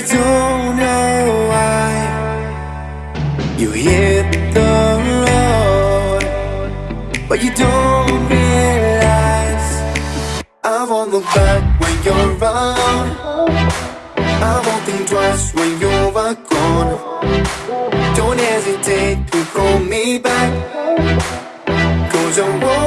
don't know why you hit the road, but you don't realize I won't look back when you're around. I won't think twice when you're gone. Don't hesitate to call me back, cause I won't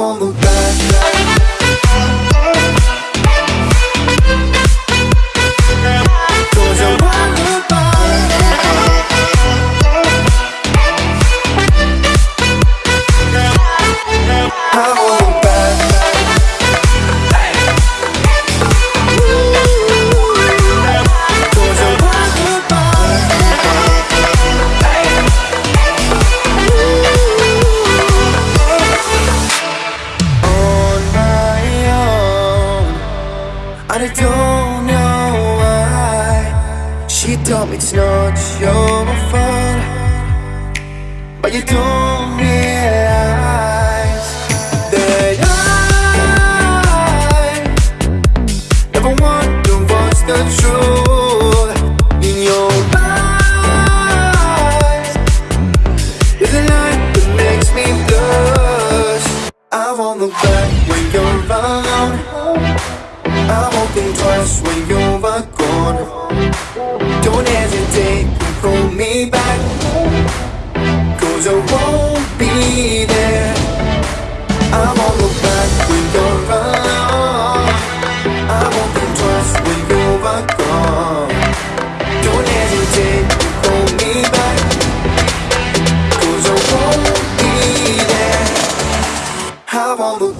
I won't and I don't know why. She told me it's not your fault, but you don't realize that I never wonder what's the truth in your eyes. Is a light that makes me blush. I won't look back when you're around just when you're gone. Don't hesitate, to call me back. Cause I won't be there. I won't look back when you're gone. I won't think twice when you're gone. Don't hesitate, to call me back. Cause I won't be there. I won't look